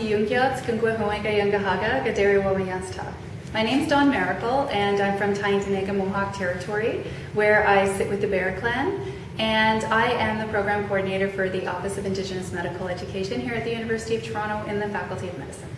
Yungyat Kungwehoenga Yungahaga Gaderi. My name's Dawn Maracle and I'm from Tyendinaga Mohawk Territory where I sit with the Bear Clan and I am the program coordinator for the Office of Indigenous Medical Education here at the University of Toronto in the Faculty of Medicine.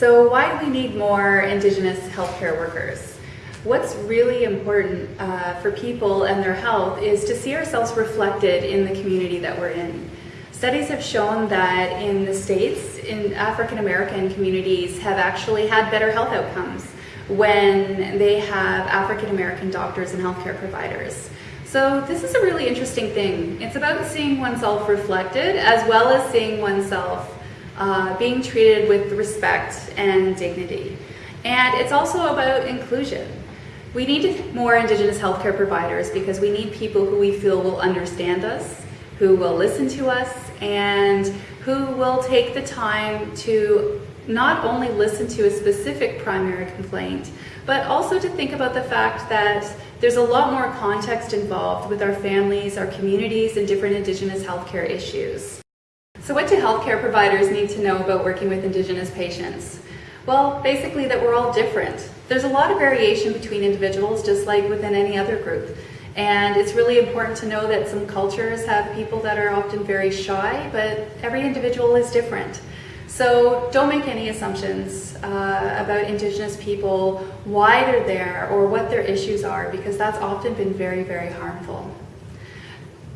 So why do we need more Indigenous healthcare workers? What's really important uh, for people and their health is to see ourselves reflected in the community that we're in. Studies have shown that in the States, in African American communities have actually had better health outcomes when they have African American doctors and healthcare providers. So this is a really interesting thing. It's about seeing oneself reflected as well as seeing oneself uh, being treated with respect and dignity. And it's also about inclusion. We need more Indigenous healthcare providers because we need people who we feel will understand us, who will listen to us, and who will take the time to not only listen to a specific primary complaint, but also to think about the fact that there's a lot more context involved with our families, our communities, and different Indigenous healthcare issues. So what do healthcare providers need to know about working with Indigenous patients? Well, basically that we're all different. There's a lot of variation between individuals, just like within any other group. And it's really important to know that some cultures have people that are often very shy, but every individual is different. So don't make any assumptions uh, about Indigenous people, why they're there, or what their issues are, because that's often been very, very harmful.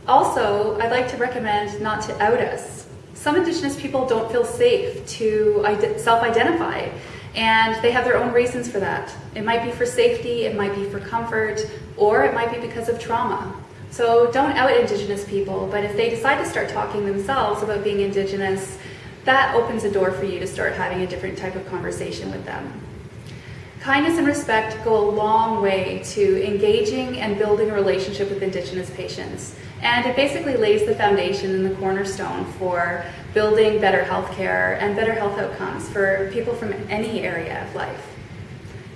Also, I'd like to recommend not to out us. Some Indigenous people don't feel safe to self-identify and they have their own reasons for that. It might be for safety, it might be for comfort, or it might be because of trauma. So don't out Indigenous people, but if they decide to start talking themselves about being Indigenous, that opens a door for you to start having a different type of conversation with them. Kindness and respect go a long way to engaging and building a relationship with Indigenous patients. And it basically lays the foundation and the cornerstone for building better healthcare and better health outcomes for people from any area of life.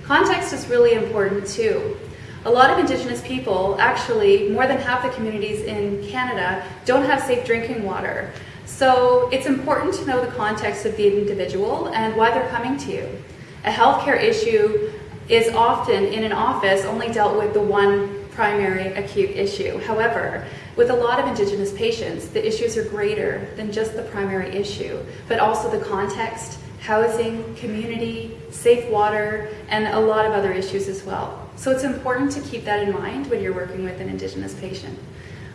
Context is really important too. A lot of Indigenous people, actually more than half the communities in Canada, don't have safe drinking water. So it's important to know the context of the individual and why they're coming to you. A healthcare issue is often in an office only dealt with the one primary acute issue. However, with a lot of Indigenous patients, the issues are greater than just the primary issue, but also the context, housing, community, safe water, and a lot of other issues as well. So it's important to keep that in mind when you're working with an Indigenous patient.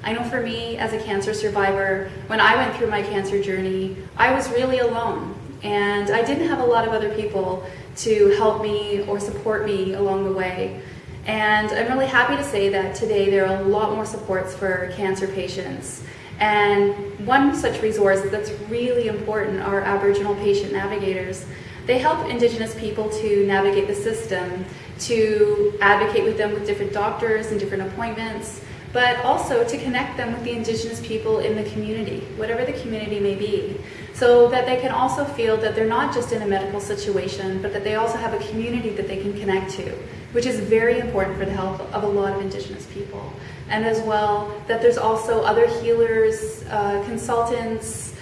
I know for me, as a cancer survivor, when I went through my cancer journey, I was really alone. And I didn't have a lot of other people to help me or support me along the way. And I'm really happy to say that today there are a lot more supports for cancer patients. And one such resource that's really important are Aboriginal patient navigators. They help Indigenous people to navigate the system, to advocate with them with different doctors and different appointments, but also to connect them with the Indigenous people in the community, whatever the community may be, so that they can also feel that they're not just in a medical situation, but that they also have a community that they can connect to, which is very important for the health of a lot of Indigenous people. And as well, that there's also other healers, uh, consultants,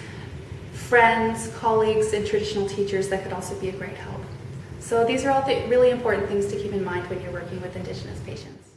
friends, colleagues, and traditional teachers that could also be a great help. So these are all th really important things to keep in mind when you're working with Indigenous patients.